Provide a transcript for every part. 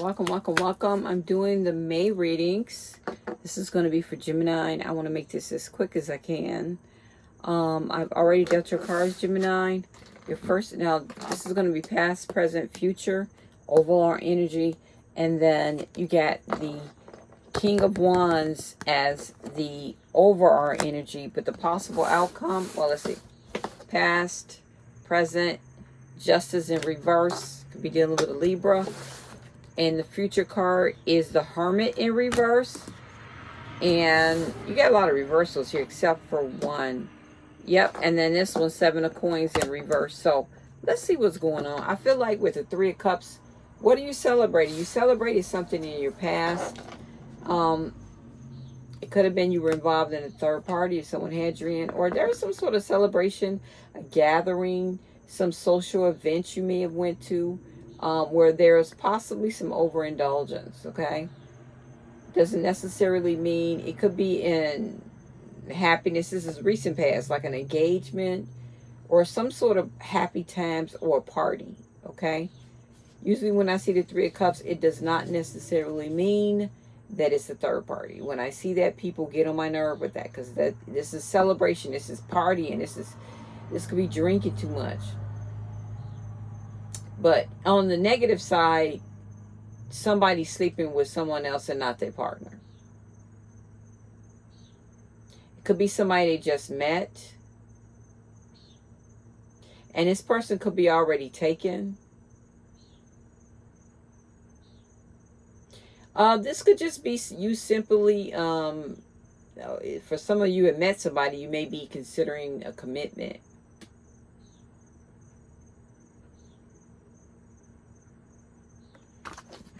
welcome welcome welcome. I'm doing the may readings. This is going to be for gemini and i want to make this as quick as i can. Um i've already dealt your cards gemini. Your first now this is going to be past present future overall energy and then you get the king of wands as the overall energy but the possible outcome well let's see. Past present justice in reverse could be dealing with a libra and the future card is the Hermit in reverse. And you got a lot of reversals here except for one. Yep, and then this one, Seven of Coins in reverse. So let's see what's going on. I feel like with the Three of Cups, what are you celebrating? You celebrated something in your past. Um, it could have been you were involved in a third party or someone had you in. Or there was some sort of celebration, a gathering, some social event you may have went to um, where there's possibly some overindulgence, okay? Doesn't necessarily mean, it could be in happiness. This is recent past, like an engagement or some sort of happy times or party, okay? Usually when I see the Three of Cups, it does not necessarily mean that it's a third party. When I see that, people get on my nerve with that because that this is celebration, this is partying, this is this could be drinking too much. But on the negative side, somebody sleeping with someone else and not their partner. It could be somebody they just met. And this person could be already taken. Uh, this could just be you simply, um, for some of you have met somebody, you may be considering a commitment.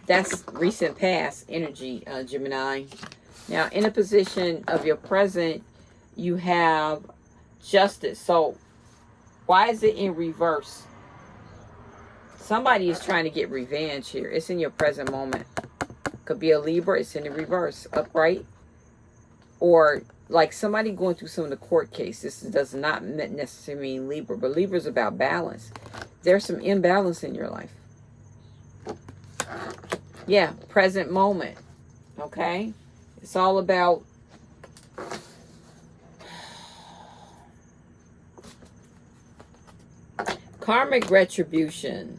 That's recent past energy, uh, Gemini. Now, in a position of your present, you have justice. So, why is it in reverse? Somebody is trying to get revenge here. It's in your present moment. Could be a Libra. It's in the reverse, upright. Or like somebody going through some of the court cases. This does not necessarily mean Libra, but Libra is about balance. There's some imbalance in your life yeah, present moment. Okay? It's all about karmic retribution.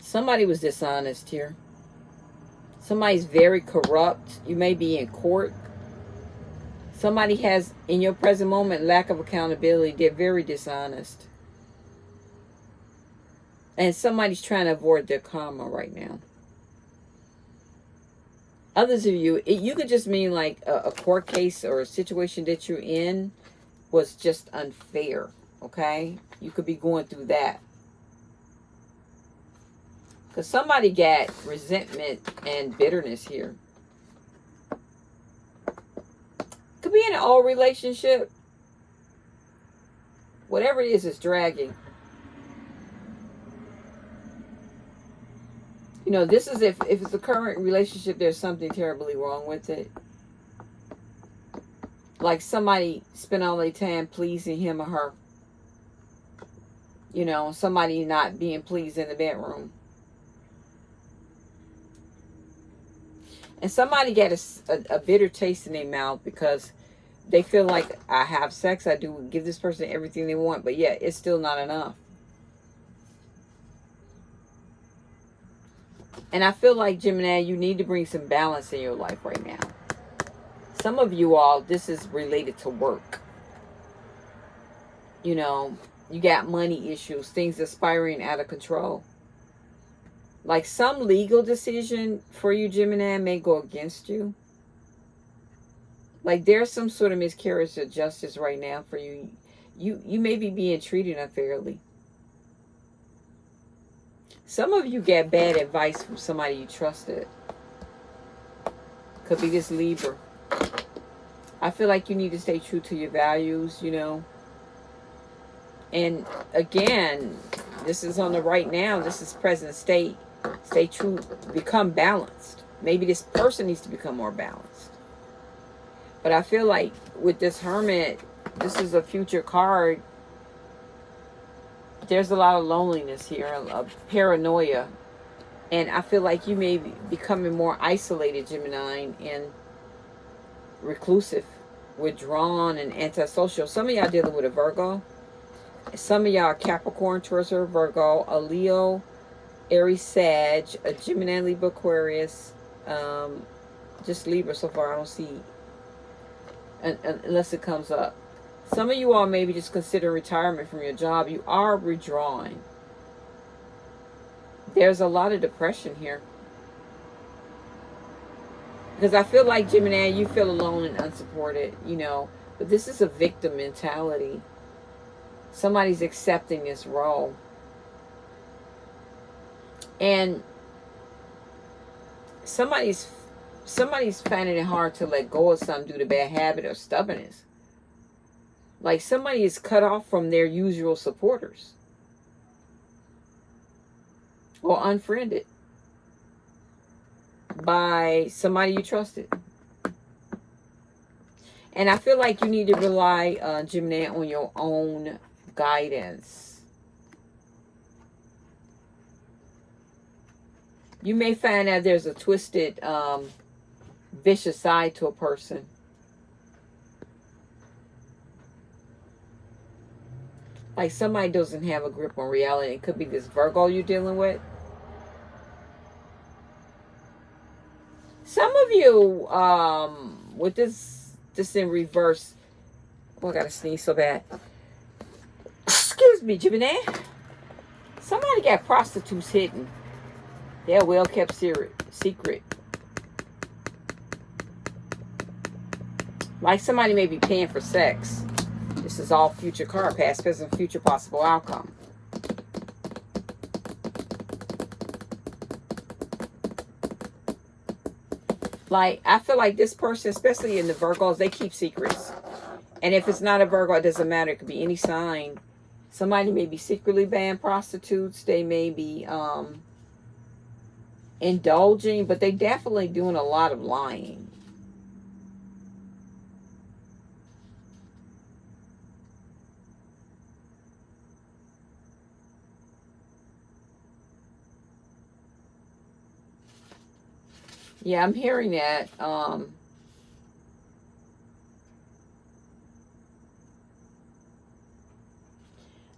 Somebody was dishonest here. Somebody's very corrupt. You may be in court. Somebody has, in your present moment, lack of accountability. They're very dishonest. And somebody's trying to avoid their karma right now others of you, it, you could just mean like a, a court case or a situation that you're in was just unfair, okay? You could be going through that. Because somebody got resentment and bitterness here. Could be in an old relationship. Whatever it is, it's dragging. You know, this is if, if it's a current relationship, there's something terribly wrong with it. Like somebody spent all their time pleasing him or her. You know, somebody not being pleased in the bedroom. And somebody get a, a, a bitter taste in their mouth because they feel like I have sex, I do give this person everything they want, but yet it's still not enough. And I feel like, Gemini, you need to bring some balance in your life right now. Some of you all, this is related to work. You know, you got money issues, things aspiring out of control. Like some legal decision for you, Gemini, may go against you. Like there's some sort of miscarriage of justice right now for you. You, you may be being treated unfairly. Some of you get bad advice from somebody you trusted. Could be this Libra. I feel like you need to stay true to your values, you know. And again, this is on the right now. This is present state. Stay true. Become balanced. Maybe this person needs to become more balanced. But I feel like with this Hermit, this is a future card there's a lot of loneliness here, a paranoia. And I feel like you may be becoming more isolated, Gemini, and reclusive, withdrawn, and antisocial. Some of y'all dealing with a Virgo. Some of y'all are Capricorn, Taurus, or Virgo, a Leo, Aries, Sag, a Gemini, Libra, Aquarius, um, just Libra so far. I don't see, unless it comes up. Some of you all maybe just consider retirement from your job. You are withdrawing. There's a lot of depression here. Because I feel like, Gemini, you feel alone and unsupported, you know. But this is a victim mentality. Somebody's accepting this role. And somebody's somebody's finding it hard to let go of something due to bad habit or stubbornness. Like somebody is cut off from their usual supporters. Or unfriended by somebody you trusted. And I feel like you need to rely, uh, Gemini, on your own guidance. You may find that there's a twisted, um, vicious side to a person. Like somebody doesn't have a grip on reality. It could be this Virgo you're dealing with. Some of you, um, with this, this in reverse. Oh, I gotta sneeze so bad. Excuse me, Gemini. Somebody got prostitutes hidden. They're well kept secret. Like somebody may be paying for sex. Is all future card, past, present, future possible outcome. Like, I feel like this person, especially in the Virgos, they keep secrets. And if it's not a Virgo, it doesn't matter. It could be any sign. Somebody may be secretly banned prostitutes. They may be um, indulging, but they definitely doing a lot of lying. Yeah, I'm hearing that. Um,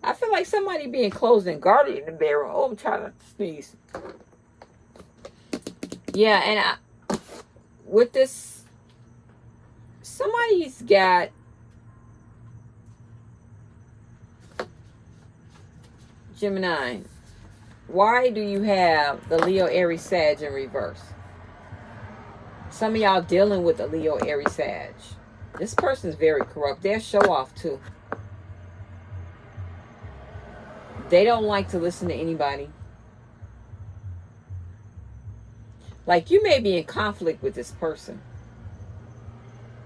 I feel like somebody being closed and guarded in the bedroom. Oh, I'm trying to sneeze. Yeah, and I, with this, somebody's got Gemini. Why do you have the Leo Aries Sag in reverse? Some of y'all dealing with a Leo, Aries, Sag. This person is very corrupt. They're show off too. They don't like to listen to anybody. Like you may be in conflict with this person.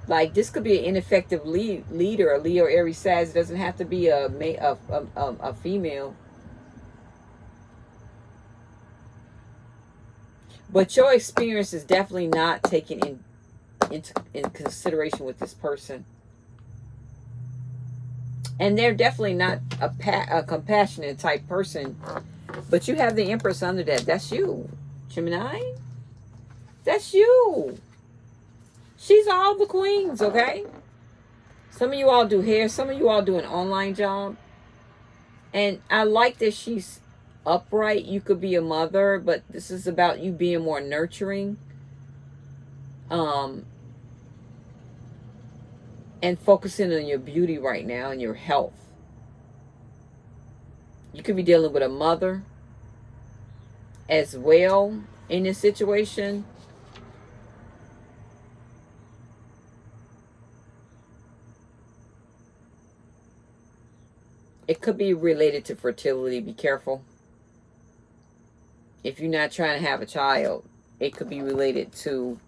Like this could be an ineffective lead, leader. A Leo, Aries, Sag. Doesn't have to be a, a, a, a, a female. But your experience is definitely not taken in into in consideration with this person. And they're definitely not a, a compassionate type person. But you have the Empress under that. That's you. Gemini? That's you. She's all the queens, okay? Some of you all do hair. Some of you all do an online job. And I like that she's upright, you could be a mother, but this is about you being more nurturing. Um, and focusing on your beauty right now and your health. You could be dealing with a mother as well in this situation. It could be related to fertility. Be careful if you're not trying to have a child, it could be related to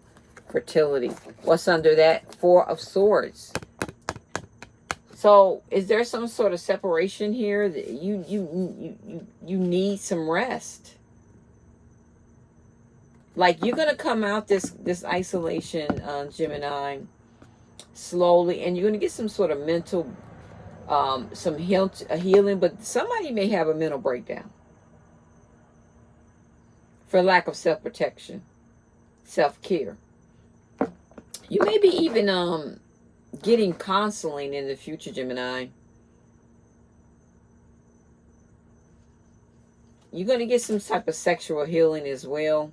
fertility. What's under that? Four of Swords. So, is there some sort of separation here that you you you you, you need some rest? Like you're gonna come out this this isolation, uh, Gemini, slowly, and you're gonna get some sort of mental, um, some heal, healing. But somebody may have a mental breakdown for lack of self-protection, self-care. You may be even um getting counseling in the future, Gemini. You're going to get some type of sexual healing as well.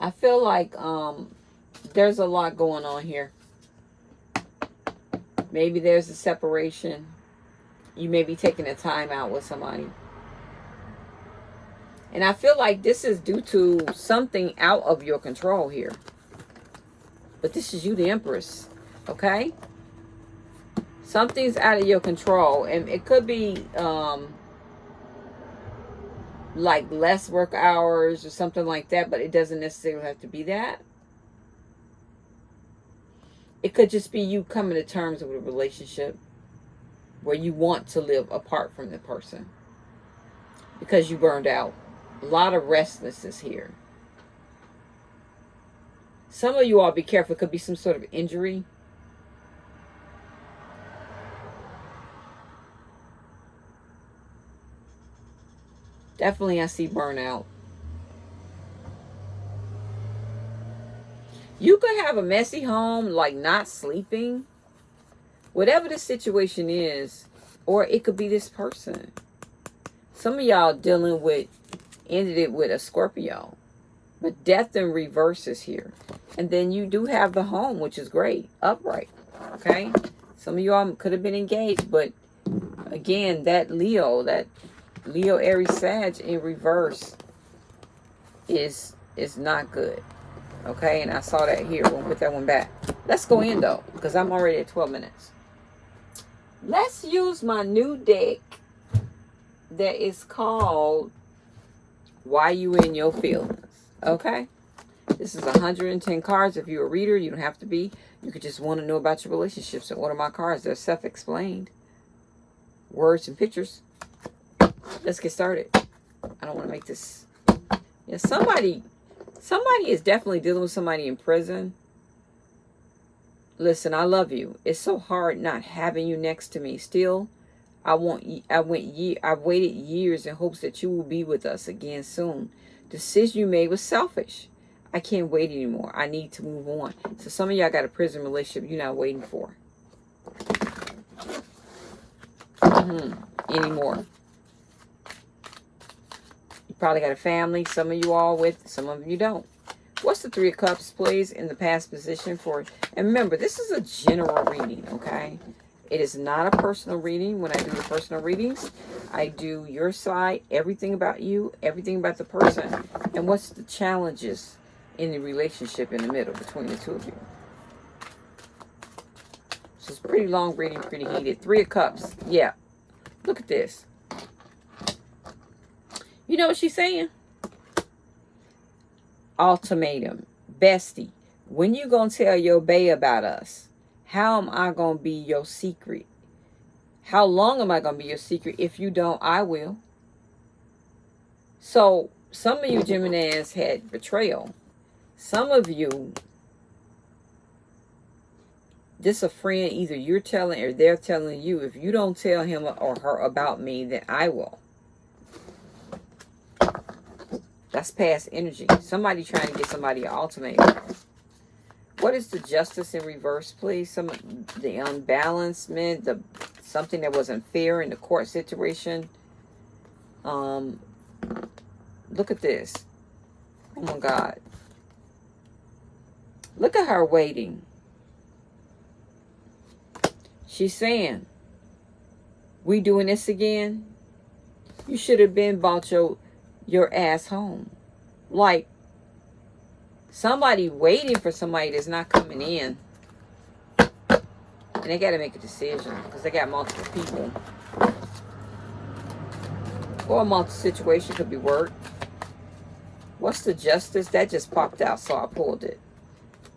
I feel like um, there's a lot going on here. Maybe there's a separation. You may be taking a time out with somebody. And I feel like this is due to something out of your control here. But this is you, the Empress. Okay? Something's out of your control. And it could be um, like less work hours or something like that. But it doesn't necessarily have to be that. It could just be you coming to terms with a relationship where you want to live apart from the person because you burned out. A lot of restlessness here. Some of you all be careful. It could be some sort of injury. Definitely I see burnout. You could have a messy home, like not sleeping. Whatever the situation is, or it could be this person. Some of y'all dealing with, ended it with a Scorpio. But death in reverse is here. And then you do have the home, which is great. Upright. Okay? Some of y'all could have been engaged, but again, that Leo, that Leo Aries Sag in reverse is is not good. Okay, and I saw that here. We'll put that one back. Let's go in though, because I'm already at 12 minutes. Let's use my new deck that is called Why You In Your Feelings. Okay? This is 110 cards. If you're a reader, you don't have to be. You could just want to know about your relationships and order my cards. They're self-explained. Words and pictures. Let's get started. I don't want to make this... Yeah, somebody Somebody is definitely dealing with somebody in prison. Listen, I love you. It's so hard not having you next to me. Still, I want I went year I've waited years in hopes that you will be with us again soon. Decision you made was selfish. I can't wait anymore. I need to move on. So some of y'all got a prison relationship you're not waiting for. Mm -hmm. Anymore probably got a family, some of you all with, some of you don't. What's the Three of Cups, please, in the past position for... And remember, this is a general reading, okay? It is not a personal reading. When I do the personal readings, I do your side, everything about you, everything about the person, and what's the challenges in the relationship in the middle between the two of you. So it's pretty long reading, pretty heated. Three of Cups. Yeah. Look at this. You know what she's saying? Ultimatum. Bestie, when you going to tell your bae about us? How am I going to be your secret? How long am I going to be your secret? If you don't, I will. So, some of you Geminis had betrayal. Some of you, this a friend, either you're telling or they're telling you, if you don't tell him or her about me, then I will. That's past energy. Somebody trying to get somebody an ultimatum. What is the justice in reverse, please? Some the unbalancement, the something that wasn't fair in the court situation. Um, look at this. Oh my God. Look at her waiting. She's saying, we doing this again? You should have been bought your your ass home. Like, somebody waiting for somebody that's not coming in. And they got to make a decision because they got multiple people. Or a multiple situation could be work. What's the justice? That just popped out, so I pulled it.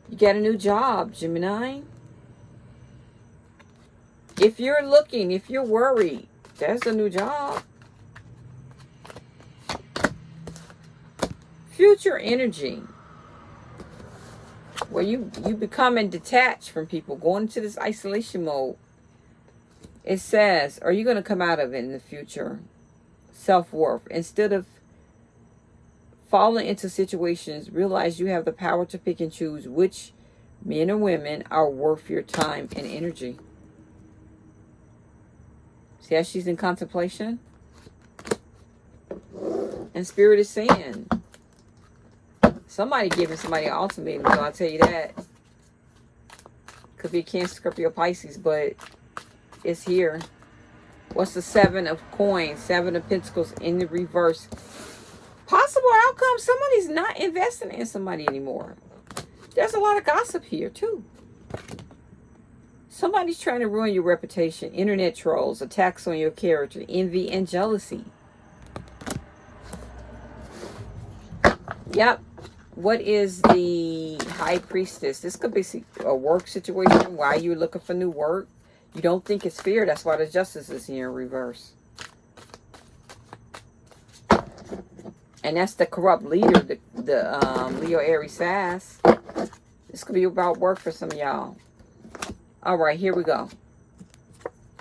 You got a new job, Gemini. If you're looking, if you're worried, there's a new job. Future energy. Where you, you becoming detached from people, going into this isolation mode. It says, are you going to come out of it in the future? Self-worth. Instead of falling into situations, realize you have the power to pick and choose which men or women are worth your time and energy. See how she's in contemplation? And Spirit is saying, somebody giving somebody an ultimatum, I'll tell you that. Could be Cancer, Scorpio, Pisces, but it's here. What's the Seven of Coins, Seven of Pentacles in the reverse? Possible outcome, somebody's not investing in somebody anymore. There's a lot of gossip here, too. Somebody's trying to ruin your reputation. Internet trolls, attacks on your character, envy, and jealousy. Yep. What is the High Priestess? This could be a work situation. Why you're looking for new work. You don't think it's fear. That's why the Justice is here in reverse. And that's the corrupt leader, the, the um, Leo Aries Sag. This could be about work for some y'all. All right, here we go.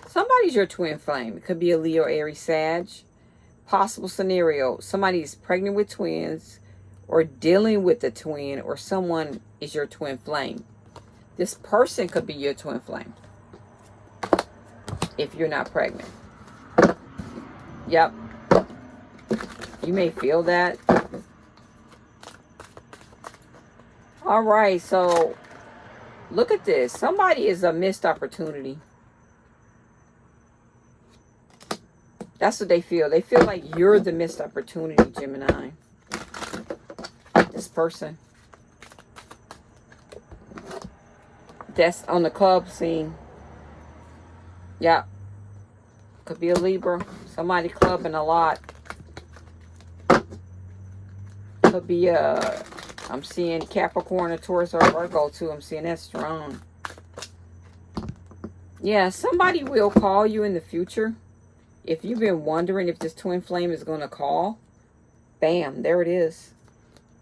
Somebody's your twin flame. It could be a Leo, Aries, Sag. Possible scenario. Somebody is pregnant with twins or dealing with a twin or someone is your twin flame. This person could be your twin flame if you're not pregnant. Yep. You may feel that. All right, so look at this. Somebody is a missed opportunity. That's what they feel. They feel like you're the missed opportunity, Gemini person that's on the club scene. Yeah. Could be a Libra. Somebody clubbing a lot. Could be a, uh, I'm seeing Capricorn or Taurus or Virgo too. I'm seeing that strong. Yeah, somebody will call you in the future. If you've been wondering if this twin flame is going to call, bam, there it is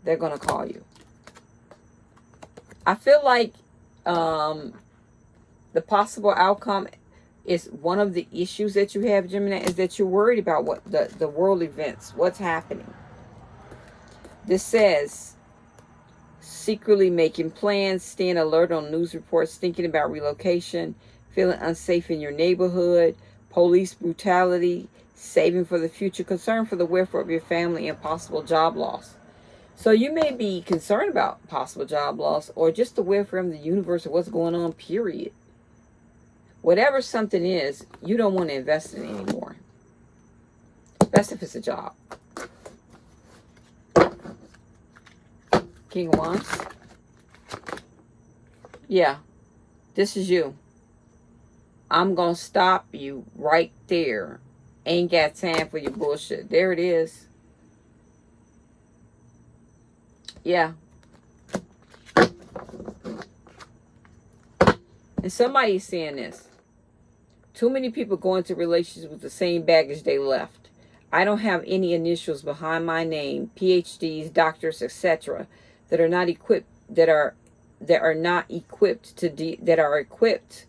they're going to call you. I feel like um, the possible outcome is one of the issues that you have, Gemini, is that you're worried about what the, the world events, what's happening. This says, secretly making plans, staying alert on news reports, thinking about relocation, feeling unsafe in your neighborhood, police brutality, saving for the future, concern for the welfare of your family, and possible job loss. So you may be concerned about possible job loss or just aware from the universe of what's going on, period. Whatever something is, you don't want to invest in anymore. Best if it's a job. King of Wands. Yeah, this is you. I'm going to stop you right there. Ain't got time for your bullshit. There it is. Yeah. And somebody's saying this. Too many people go into relationships with the same baggage they left. I don't have any initials behind my name, PhDs, doctors, etc., that are not equipped that are that are not equipped to de that are equipped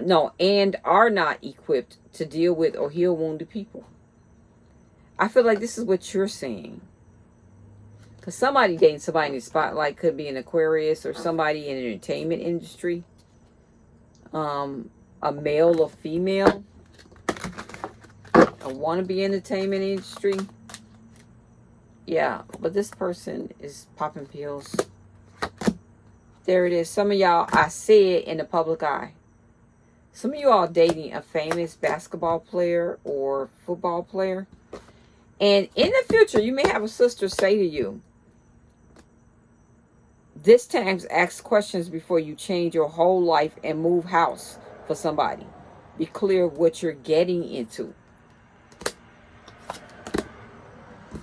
no and are not equipped to deal with or heal wounded people. I feel like this is what you're saying. Because somebody dating somebody in the spotlight could be an Aquarius or somebody in the entertainment industry. Um, a male or female. A wannabe entertainment industry. Yeah, but this person is popping pills. There it is. Some of y'all, I see it in the public eye. Some of you all dating a famous basketball player or football player. And in the future, you may have a sister say to you, this time, ask questions before you change your whole life and move house for somebody. Be clear what you're getting into.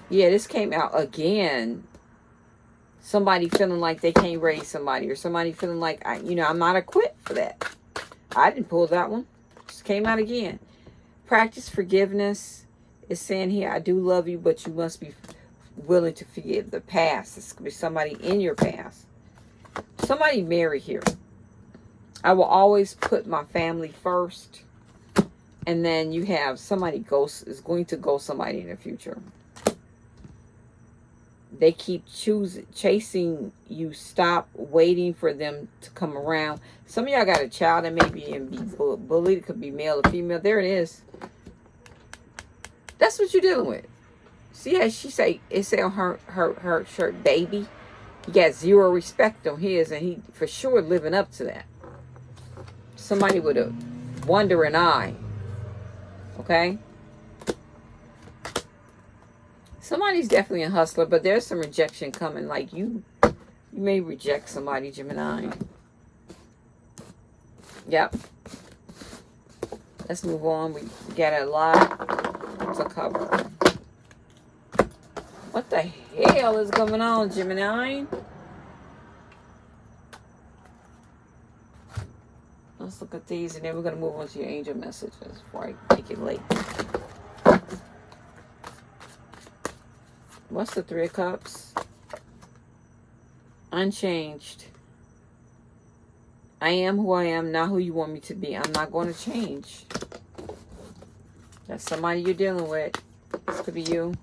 Yeah, this came out again. Somebody feeling like they can't raise somebody or somebody feeling like, I, you know, I'm not equipped for that. I didn't pull that one. Just came out again. Practice forgiveness. Is saying here, I do love you, but you must be willing to forgive the past. It's going to be somebody in your past. somebody marry here. I will always put my family first. And then you have somebody ghost is going to go somebody in the future. They keep choosing, chasing you. Stop waiting for them to come around. Some of y'all got a child that may be and be bullied. It could be male or female. There it is. That's what you're dealing with. See how she say it say on her her her shirt, baby. He got zero respect on his, and he for sure living up to that. Somebody with a wondering eye. Okay. Somebody's definitely a hustler, but there's some rejection coming. Like you, you may reject somebody, Gemini. Yep. Let's move on. We got a lot to cover. What the hell is going on, Gemini? Let's look at these and then we're going to move on to your angel messages before I make it late. What's the Three of Cups? Unchanged. I am who I am, not who you want me to be. I'm not going to change. That's somebody you're dealing with. This could be you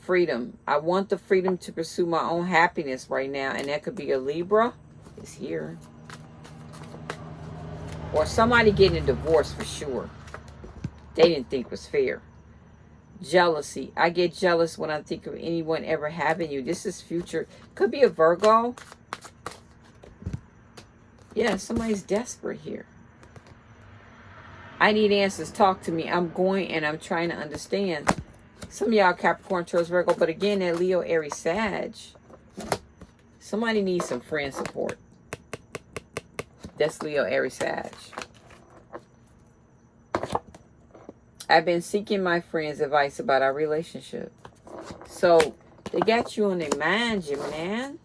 freedom. I want the freedom to pursue my own happiness right now. And that could be a Libra. It's here. Or somebody getting a divorce for sure. They didn't think was fair. Jealousy. I get jealous when I think of anyone ever having you. This is future. Could be a Virgo. Yeah, somebody's desperate here. I need answers. Talk to me. I'm going and I'm trying to understand. Some of y'all Capricorn, Taurus, Virgo, but again, that Leo, Aries, Sag. Somebody needs some friend support. That's Leo, Aries, Sag. I've been seeking my friends' advice about our relationship. So, they got you on their mind, you man.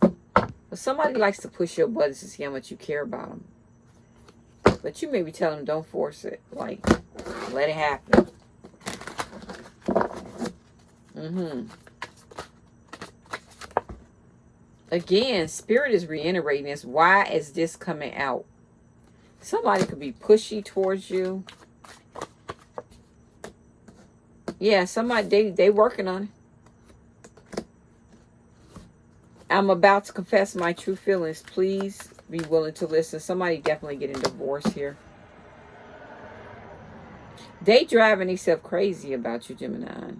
But somebody likes to push your buttons to see how much you care about them. But you maybe tell them don't force it. Like, let it happen. Mm-hmm. Again, Spirit is reiterating this. Why is this coming out? Somebody could be pushy towards you. Yeah, somebody, they, they working on it. I'm about to confess my true feelings. Please be willing to listen. Somebody definitely getting divorced here. They driving themselves crazy about you, Gemini.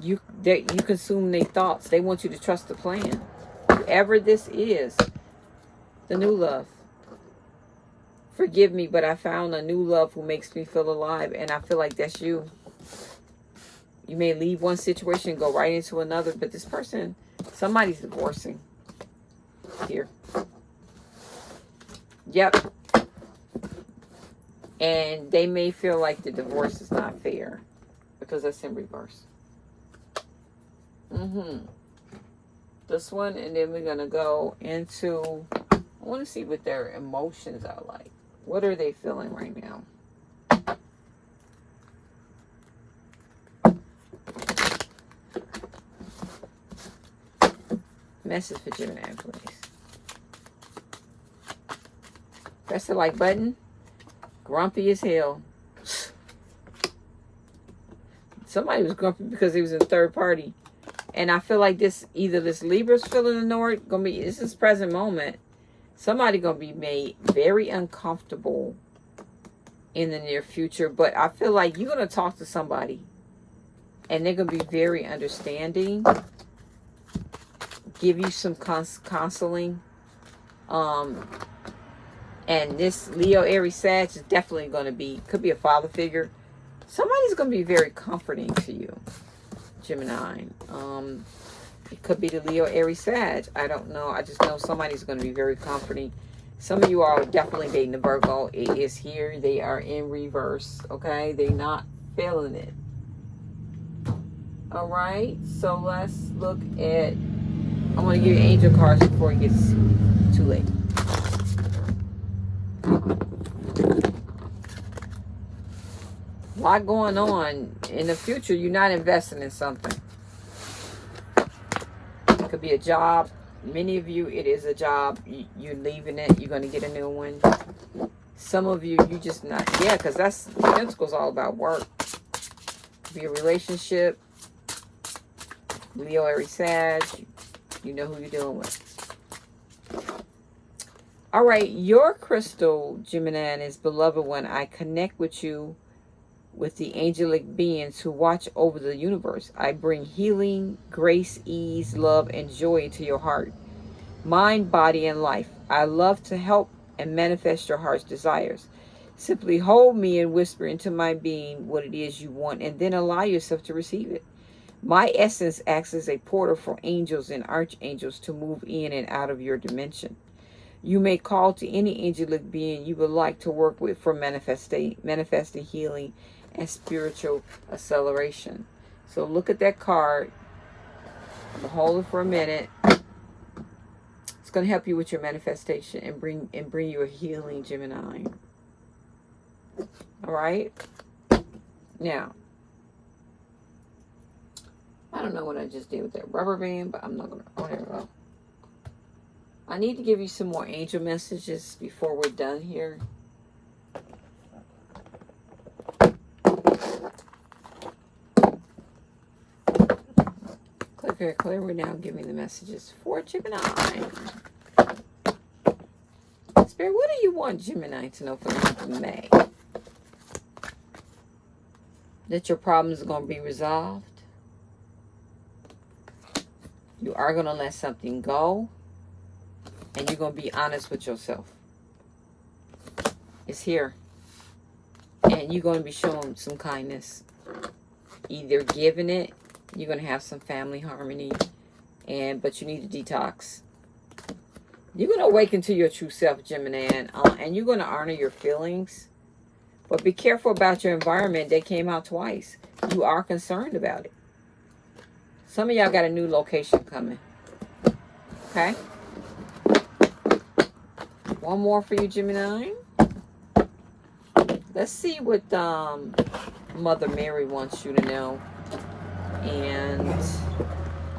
You they, you consume their thoughts. They want you to trust the plan. Whoever this is, the new love. Forgive me, but I found a new love who makes me feel alive. And I feel like that's you. You may leave one situation and go right into another. But this person, somebody's divorcing. Here. Yep. And they may feel like the divorce is not fair. Because that's in reverse. Mm-hmm. This one, and then we're going to go into, I want to see what their emotions are like. What are they feeling right now? Message for Gemini, please. Press the like button. Grumpy as hell. Somebody was grumpy because he was in third party. And I feel like this, either this Libra's feeling annoyed, gonna be, this is present moment. Somebody gonna be made very uncomfortable in the near future. But I feel like you're gonna talk to somebody and they're gonna be very understanding. Give you some cons counseling. Um, and this Leo Aries Sag is definitely going to be, could be a father figure. Somebody's going to be very comforting to you. Gemini. Um, it could be the Leo, Aries, Sag. I don't know. I just know somebody's going to be very comforting. Some of you are definitely dating the Virgo. It is here. They are in reverse. Okay? They're not feeling it. All right. So let's look at... I want to give you angel cards before it gets too late. Lot going on in the future. You're not investing in something. It could be a job. many of you, it is a job. You, you're leaving it. You're going to get a new one. Some of you, you just not. Yeah, because that's Pentacles all about work. Be a relationship. Leo, Aries, Sag. You know who you're dealing with. All right, your crystal, Gemini, is beloved one. I connect with you with the angelic beings who watch over the universe. I bring healing, grace, ease, love, and joy into your heart, mind, body, and life. I love to help and manifest your heart's desires. Simply hold me and whisper into my being what it is you want, and then allow yourself to receive it. My essence acts as a portal for angels and archangels to move in and out of your dimension. You may call to any angelic being you would like to work with for manifesting, manifesting healing and spiritual acceleration. So look at that card. Hold it for a minute. It's going to help you with your manifestation and bring and bring you a healing, Gemini. All right. Now, I don't know what I just did with that rubber band, but I'm not going to, oh, go. I need to give you some more angel messages before we're done here. Clear, clear. We're now giving the messages for Gemini. Spirit, what do you want Gemini to know for the month of May? That your problems are going to be resolved you are going to let something go. And you're going to be honest with yourself. It's here. And you're going to be showing some kindness. Either giving it. You're going to have some family harmony. and But you need to detox. You're going to awaken to your true self, Gemini. And, uh, and you're going to honor your feelings. But be careful about your environment. They came out twice. You are concerned about it. Some of y'all got a new location coming. Okay? One more for you, Gemini. Let's see what um, Mother Mary wants you to know. And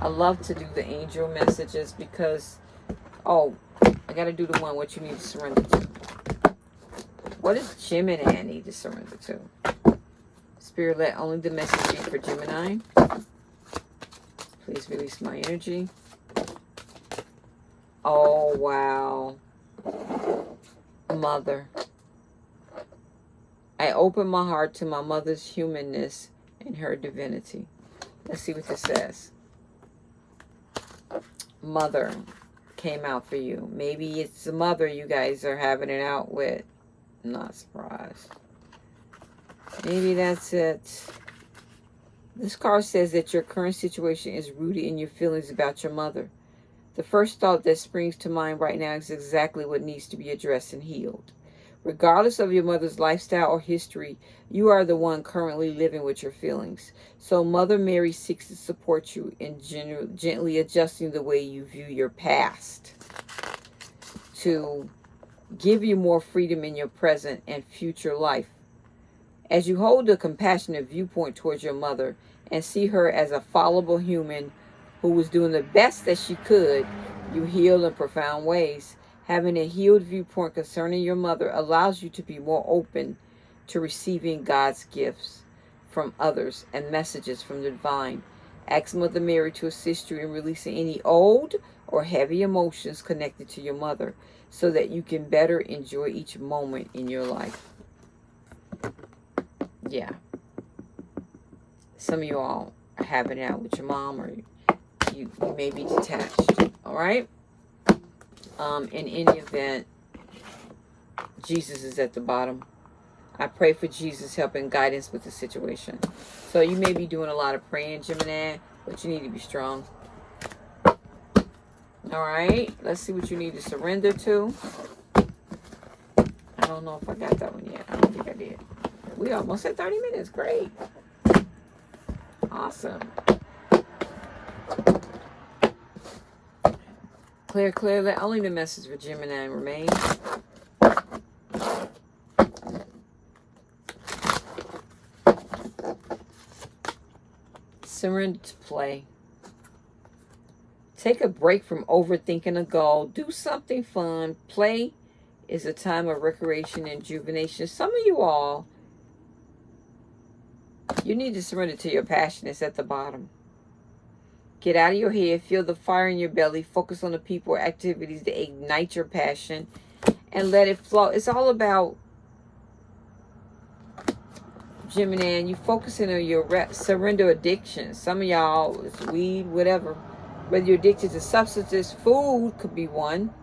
I love to do the angel messages because, oh, I got to do the one what you need to surrender to. What does Gemini need to surrender to? Spirit, let only the message be for Gemini. Please release my energy. Oh, wow. Mother. I open my heart to my mother's humanness and her divinity. Let's see what this says. Mother came out for you. Maybe it's the mother you guys are having it out with. not surprised. Maybe that's it. This card says that your current situation is rooted in your feelings about your mother. The first thought that springs to mind right now is exactly what needs to be addressed and healed. Regardless of your mother's lifestyle or history, you are the one currently living with your feelings. So Mother Mary seeks to support you in gently adjusting the way you view your past to give you more freedom in your present and future life as you hold a compassionate viewpoint towards your mother and see her as a fallible human who was doing the best that she could, you heal in profound ways. Having a healed viewpoint concerning your mother allows you to be more open to receiving God's gifts from others and messages from the divine. Ask Mother Mary to assist you in releasing any old or heavy emotions connected to your mother so that you can better enjoy each moment in your life yeah. Some of you all having it out with your mom or you, you may be detached. All right? Um, in any event, Jesus is at the bottom. I pray for Jesus' help and guidance with the situation. So you may be doing a lot of praying, Gemini, but you need to be strong. All right, let's see what you need to surrender to. I don't know if I got that one yet. I don't think I did. We almost at 30 minutes. Great. Awesome. Clear, clear. Let only the message for Gemini remain. Surrender to play. Take a break from overthinking a goal. Do something fun. Play is a time of recreation and rejuvenation. Some of you all, you need to surrender to your passion. It's at the bottom. Get out of your head. Feel the fire in your belly. Focus on the people or activities that ignite your passion and let it flow. It's all about Gemini, and you focusing on your surrender addiction. Some of y'all, it's weed, whatever. Whether you're addicted to substances, food could be one.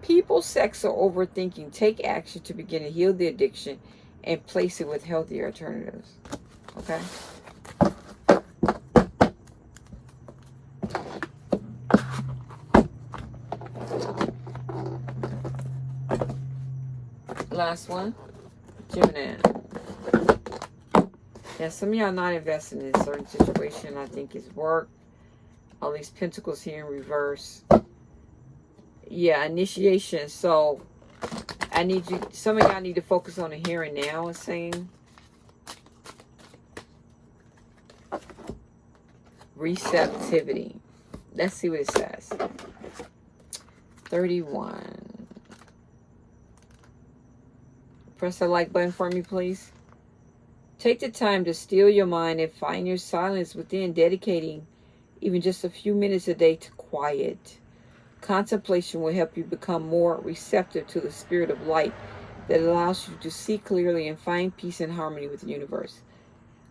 People, sex, or overthinking. Take action to begin to heal the addiction and place it with healthier alternatives. Okay? Last one. Gemini. Yeah, some of y'all not investing in a certain situation I think is work. All these pentacles here in reverse. Yeah, initiation. So I need you, some of y'all need to focus on the here and now, it's saying. Receptivity. Let's see what it says. 31. Press the like button for me, please. Take the time to steal your mind and find your silence within, dedicating even just a few minutes a day to quiet. Contemplation will help you become more receptive to the spirit of light that allows you to see clearly and find peace and harmony with the universe.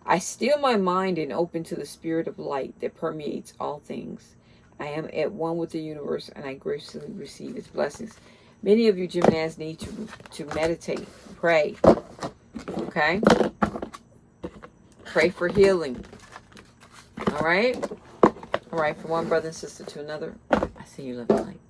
I still my mind and open to the spirit of light that permeates all things. I am at one with the universe and I graciously receive its blessings. Many of you Geminis need to, to meditate, pray, okay? Pray for healing. All right? All right, from one brother and sister to another. I see you love light.